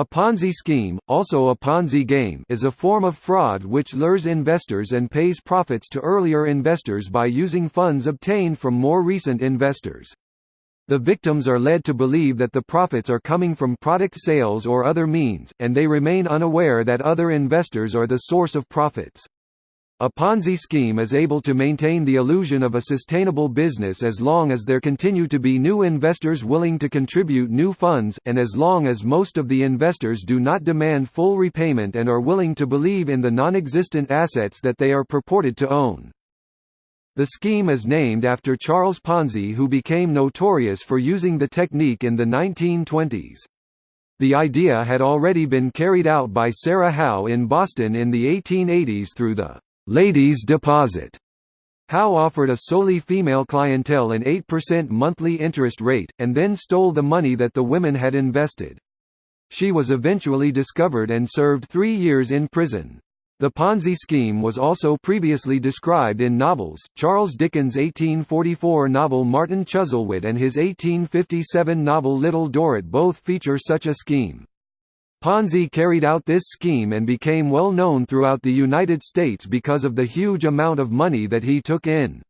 A Ponzi scheme, also a Ponzi game is a form of fraud which lures investors and pays profits to earlier investors by using funds obtained from more recent investors. The victims are led to believe that the profits are coming from product sales or other means, and they remain unaware that other investors are the source of profits. A Ponzi scheme is able to maintain the illusion of a sustainable business as long as there continue to be new investors willing to contribute new funds, and as long as most of the investors do not demand full repayment and are willing to believe in the non-existent assets that they are purported to own. The scheme is named after Charles Ponzi who became notorious for using the technique in the 1920s. The idea had already been carried out by Sarah Howe in Boston in the 1880s through the ladies' deposit. Howe offered a solely female clientele an 8% monthly interest rate, and then stole the money that the women had invested. She was eventually discovered and served three years in prison. The Ponzi scheme was also previously described in novels. Charles Dickens' 1844 novel Martin Chuzzlewit and his 1857 novel Little Dorrit both feature such a scheme. Ponzi carried out this scheme and became well known throughout the United States because of the huge amount of money that he took in.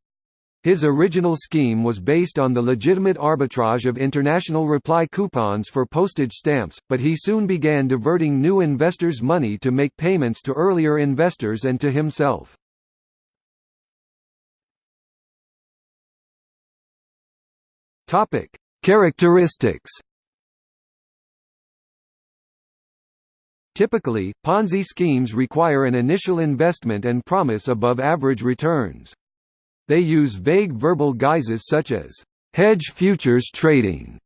His original scheme was based on the legitimate arbitrage of international reply coupons for postage stamps, but he soon began diverting new investors' money to make payments to earlier investors and to himself. Characteristics Typically, Ponzi schemes require an initial investment and promise above-average returns. They use vague verbal guises such as, "...hedge futures trading",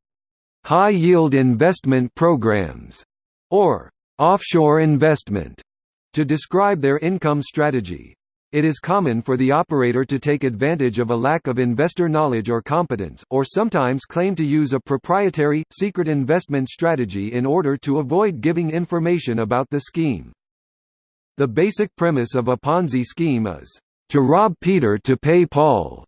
"...high-yield investment programs", or "...offshore investment", to describe their income strategy. It is common for the operator to take advantage of a lack of investor knowledge or competence, or sometimes claim to use a proprietary, secret investment strategy in order to avoid giving information about the scheme. The basic premise of a Ponzi scheme is, "...to rob Peter to pay Paul."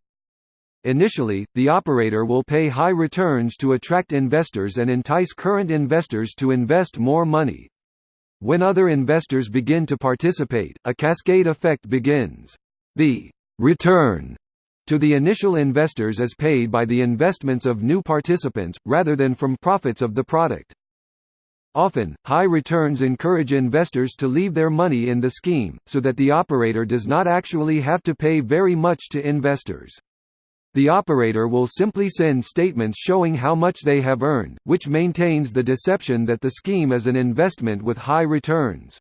Initially, the operator will pay high returns to attract investors and entice current investors to invest more money. When other investors begin to participate, a cascade effect begins. The return to the initial investors is paid by the investments of new participants, rather than from profits of the product. Often, high returns encourage investors to leave their money in the scheme, so that the operator does not actually have to pay very much to investors. The operator will simply send statements showing how much they have earned, which maintains the deception that the scheme is an investment with high returns.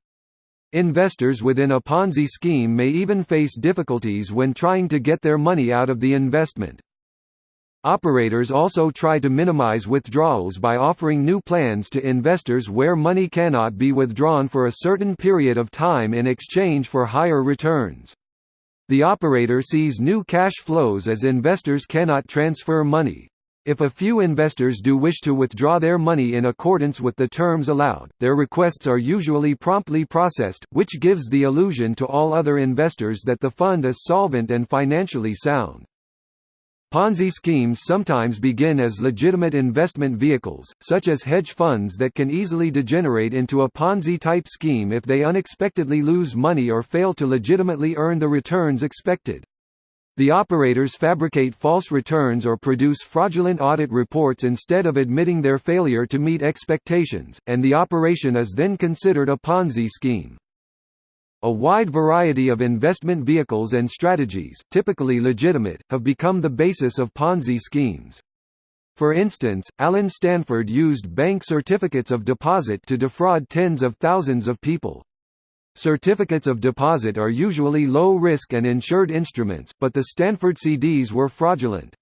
Investors within a Ponzi scheme may even face difficulties when trying to get their money out of the investment. Operators also try to minimize withdrawals by offering new plans to investors where money cannot be withdrawn for a certain period of time in exchange for higher returns. The operator sees new cash flows as investors cannot transfer money. If a few investors do wish to withdraw their money in accordance with the terms allowed, their requests are usually promptly processed, which gives the illusion to all other investors that the fund is solvent and financially sound. Ponzi schemes sometimes begin as legitimate investment vehicles, such as hedge funds that can easily degenerate into a Ponzi-type scheme if they unexpectedly lose money or fail to legitimately earn the returns expected. The operators fabricate false returns or produce fraudulent audit reports instead of admitting their failure to meet expectations, and the operation is then considered a Ponzi scheme. A wide variety of investment vehicles and strategies, typically legitimate, have become the basis of Ponzi schemes. For instance, Allen Stanford used bank certificates of deposit to defraud tens of thousands of people. Certificates of deposit are usually low-risk and insured instruments, but the Stanford CDs were fraudulent.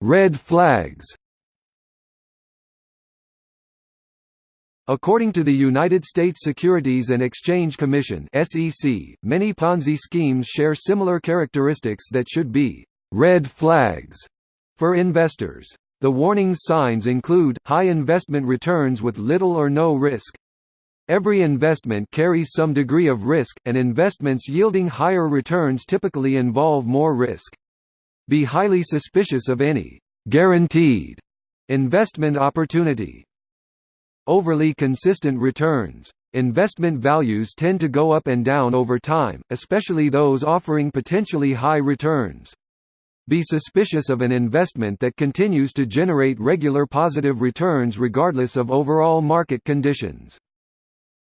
Red flags According to the United States Securities and Exchange Commission (SEC), many Ponzi schemes share similar characteristics that should be red flags for investors. The warning signs include high investment returns with little or no risk. Every investment carries some degree of risk, and investments yielding higher returns typically involve more risk. Be highly suspicious of any guaranteed investment opportunity. Overly consistent returns. Investment values tend to go up and down over time, especially those offering potentially high returns. Be suspicious of an investment that continues to generate regular positive returns regardless of overall market conditions.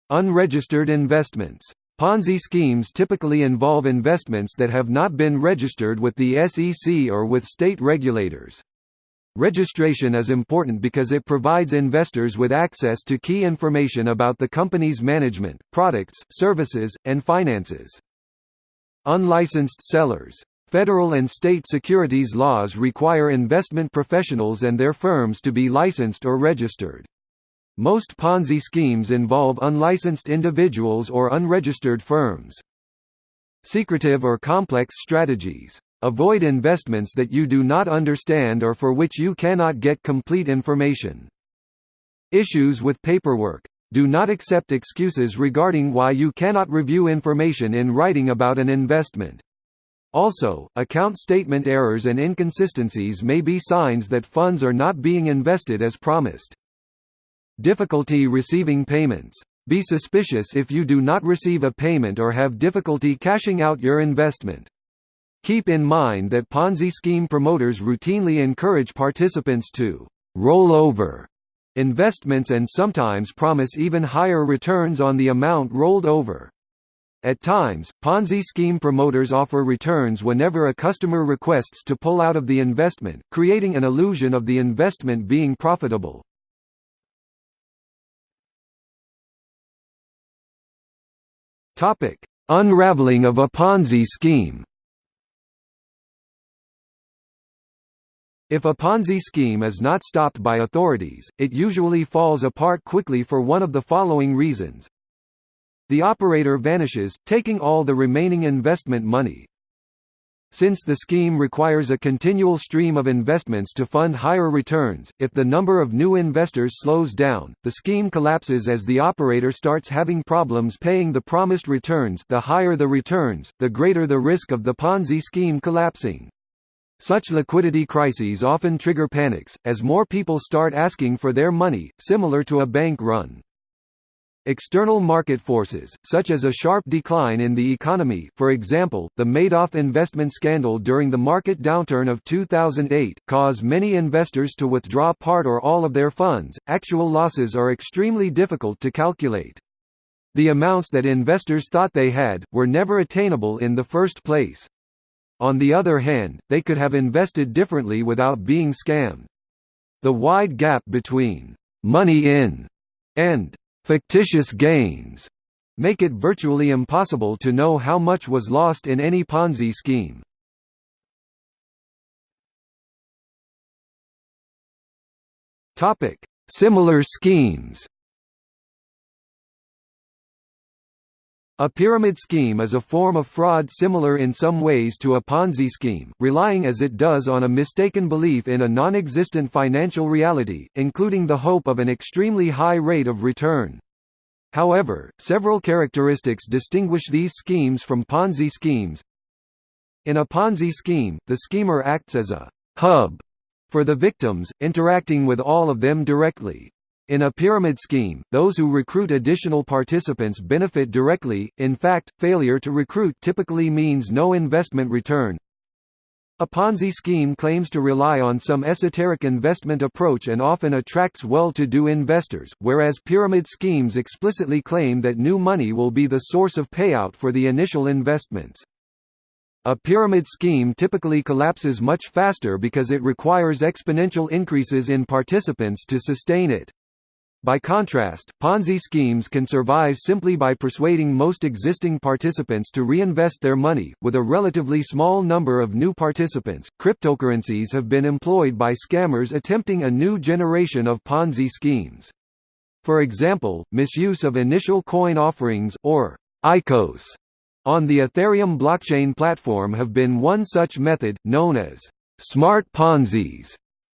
Unregistered investments. Ponzi schemes typically involve investments that have not been registered with the SEC or with state regulators. Registration is important because it provides investors with access to key information about the company's management, products, services, and finances. Unlicensed sellers. Federal and state securities laws require investment professionals and their firms to be licensed or registered. Most Ponzi schemes involve unlicensed individuals or unregistered firms. Secretive or complex strategies. Avoid investments that you do not understand or for which you cannot get complete information. Issues with paperwork. Do not accept excuses regarding why you cannot review information in writing about an investment. Also, account statement errors and inconsistencies may be signs that funds are not being invested as promised. Difficulty receiving payments. Be suspicious if you do not receive a payment or have difficulty cashing out your investment. Keep in mind that Ponzi scheme promoters routinely encourage participants to roll over investments and sometimes promise even higher returns on the amount rolled over. At times, Ponzi scheme promoters offer returns whenever a customer requests to pull out of the investment, creating an illusion of the investment being profitable. Unraveling of a Ponzi scheme If a Ponzi scheme is not stopped by authorities, it usually falls apart quickly for one of the following reasons. The operator vanishes, taking all the remaining investment money. Since the scheme requires a continual stream of investments to fund higher returns, if the number of new investors slows down, the scheme collapses as the operator starts having problems paying the promised returns the higher the returns, the greater the risk of the Ponzi scheme collapsing. Such liquidity crises often trigger panics, as more people start asking for their money, similar to a bank run. External market forces, such as a sharp decline in the economy for example, the Madoff investment scandal during the market downturn of 2008 cause many investors to withdraw part or all of their funds. Actual losses are extremely difficult to calculate. The amounts that investors thought they had, were never attainable in the first place. On the other hand, they could have invested differently without being scammed. The wide gap between «money in» and «fictitious gains» make it virtually impossible to know how much was lost in any Ponzi scheme. Similar schemes A pyramid scheme is a form of fraud similar in some ways to a Ponzi scheme, relying as it does on a mistaken belief in a non-existent financial reality, including the hope of an extremely high rate of return. However, several characteristics distinguish these schemes from Ponzi schemes. In a Ponzi scheme, the schemer acts as a «hub» for the victims, interacting with all of them directly. In a pyramid scheme, those who recruit additional participants benefit directly, in fact, failure to recruit typically means no investment return. A Ponzi scheme claims to rely on some esoteric investment approach and often attracts well-to-do investors, whereas pyramid schemes explicitly claim that new money will be the source of payout for the initial investments. A pyramid scheme typically collapses much faster because it requires exponential increases in participants to sustain it. By contrast, Ponzi schemes can survive simply by persuading most existing participants to reinvest their money. With a relatively small number of new participants, cryptocurrencies have been employed by scammers attempting a new generation of Ponzi schemes. For example, misuse of initial coin offerings or ICOs on the Ethereum blockchain platform have been one such method, known as smart Ponzi's,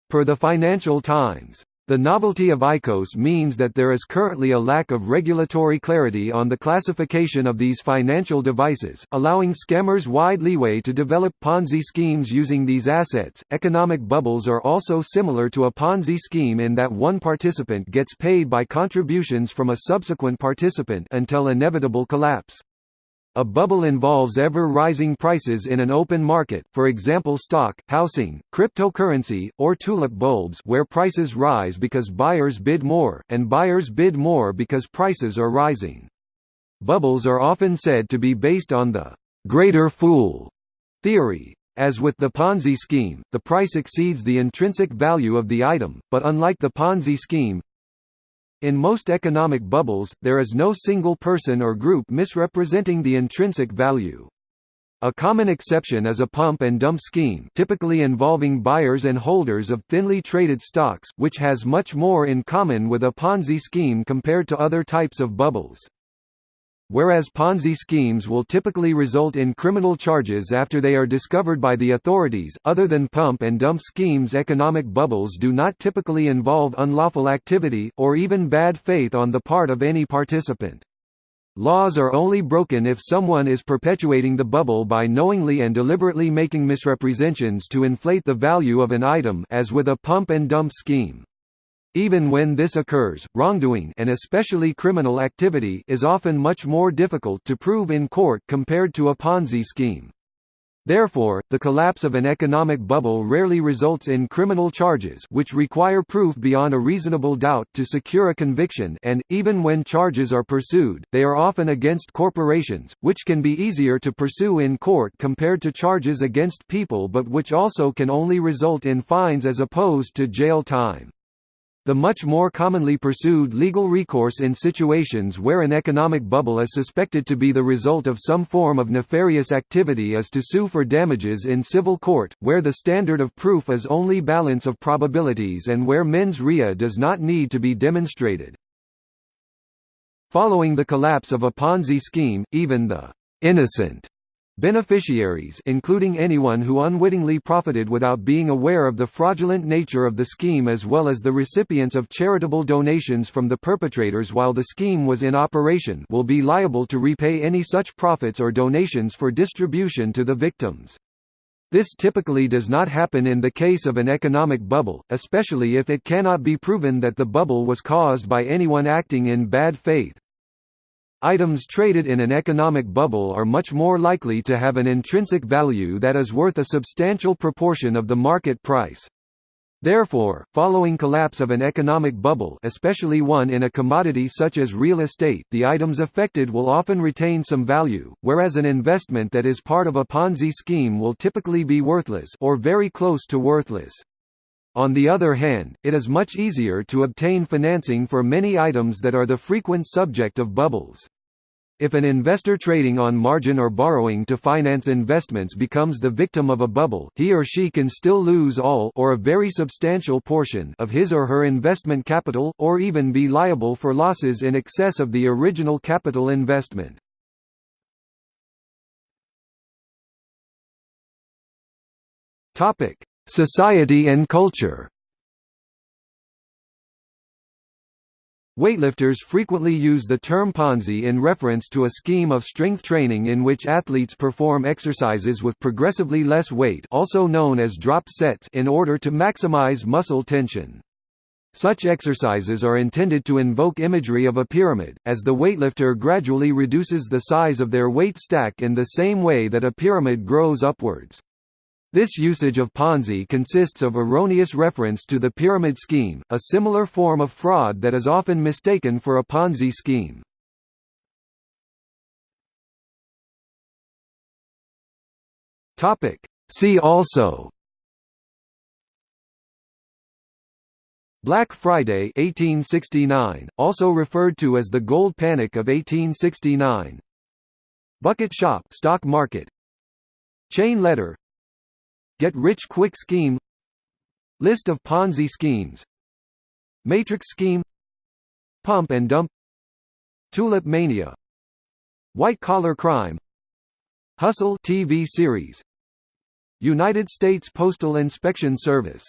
per the Financial Times. The novelty of ICOS means that there is currently a lack of regulatory clarity on the classification of these financial devices, allowing scammers wide leeway to develop Ponzi schemes using these assets. Economic bubbles are also similar to a Ponzi scheme in that one participant gets paid by contributions from a subsequent participant until inevitable collapse. A bubble involves ever-rising prices in an open market for example stock, housing, cryptocurrency, or tulip bulbs where prices rise because buyers bid more, and buyers bid more because prices are rising. Bubbles are often said to be based on the «greater fool» theory. As with the Ponzi scheme, the price exceeds the intrinsic value of the item, but unlike the Ponzi scheme, in most economic bubbles, there is no single person or group misrepresenting the intrinsic value. A common exception is a pump and dump scheme typically involving buyers and holders of thinly traded stocks, which has much more in common with a Ponzi scheme compared to other types of bubbles. Whereas Ponzi schemes will typically result in criminal charges after they are discovered by the authorities, other than pump and dump schemes economic bubbles do not typically involve unlawful activity, or even bad faith on the part of any participant. Laws are only broken if someone is perpetuating the bubble by knowingly and deliberately making misrepresentations to inflate the value of an item as with a pump and dump scheme. Even when this occurs, wrongdoing and especially criminal activity is often much more difficult to prove in court compared to a Ponzi scheme. Therefore, the collapse of an economic bubble rarely results in criminal charges which require proof beyond a reasonable doubt to secure a conviction and, even when charges are pursued, they are often against corporations, which can be easier to pursue in court compared to charges against people but which also can only result in fines as opposed to jail time. The much more commonly pursued legal recourse in situations where an economic bubble is suspected to be the result of some form of nefarious activity is to sue for damages in civil court, where the standard of proof is only balance of probabilities and where mens rea does not need to be demonstrated. Following the collapse of a Ponzi scheme, even the innocent Beneficiaries including anyone who unwittingly profited without being aware of the fraudulent nature of the scheme as well as the recipients of charitable donations from the perpetrators while the scheme was in operation will be liable to repay any such profits or donations for distribution to the victims. This typically does not happen in the case of an economic bubble, especially if it cannot be proven that the bubble was caused by anyone acting in bad faith. Items traded in an economic bubble are much more likely to have an intrinsic value that is worth a substantial proportion of the market price. Therefore, following collapse of an economic bubble especially one in a commodity such as real estate the items affected will often retain some value, whereas an investment that is part of a Ponzi scheme will typically be worthless or very close to worthless. On the other hand, it is much easier to obtain financing for many items that are the frequent subject of bubbles. If an investor trading on margin or borrowing to finance investments becomes the victim of a bubble, he or she can still lose all or a very substantial portion of his or her investment capital, or even be liable for losses in excess of the original capital investment. Topic: Society and culture Weightlifters frequently use the term Ponzi in reference to a scheme of strength training in which athletes perform exercises with progressively less weight also known as drop sets in order to maximize muscle tension. Such exercises are intended to invoke imagery of a pyramid, as the weightlifter gradually reduces the size of their weight stack in the same way that a pyramid grows upwards. This usage of Ponzi consists of erroneous reference to the pyramid scheme, a similar form of fraud that is often mistaken for a Ponzi scheme. See also Black Friday 1869, also referred to as the Gold Panic of 1869 Bucket shop stock market. Chain letter Get-rich-quick scheme. List of Ponzi schemes. Matrix scheme. Pump and dump. Tulip mania. White-collar crime. Hustle TV series. United States Postal Inspection Service